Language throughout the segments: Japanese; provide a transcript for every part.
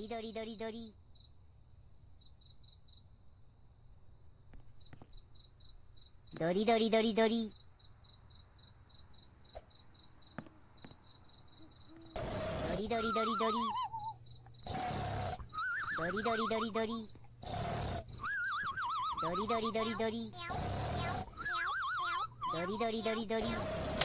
りどりどりどり。どりどりどりどり。どりどりどりどり。どりどりどりどり。どりどりどりどり。どりどりどりどり。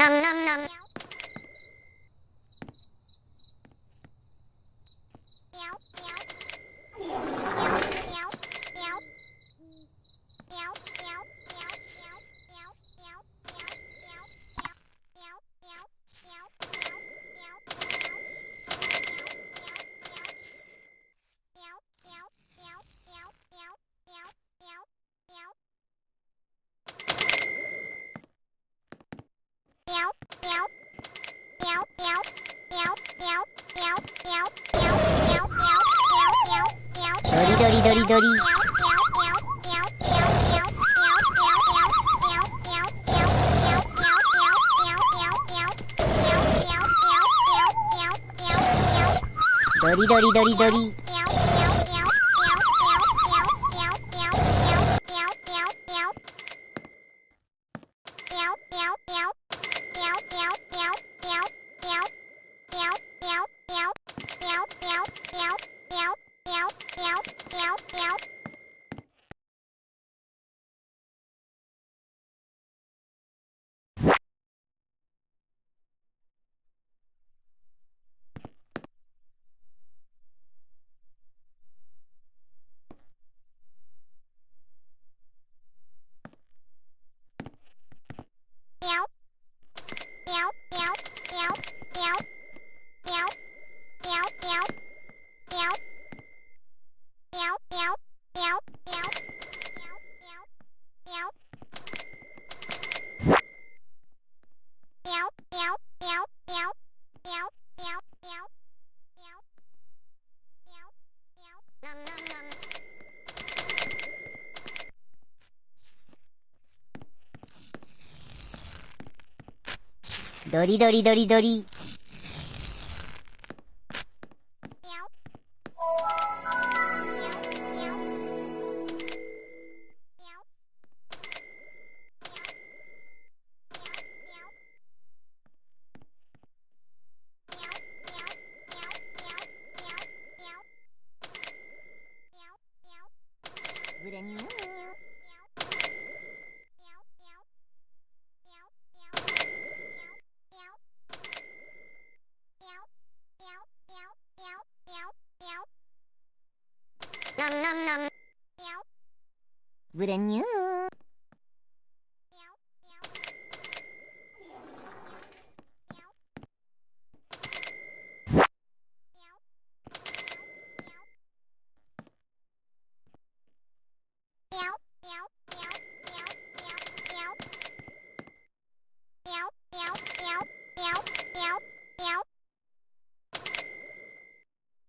năm năm năm đori đori đori Dori dori dori dori ドリドリドリドリ。グレニュー Brand new.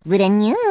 Brand new.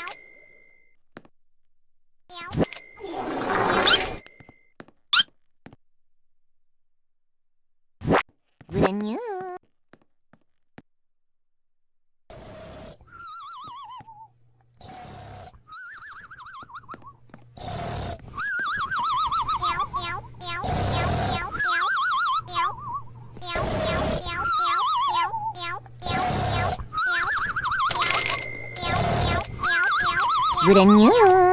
유랭유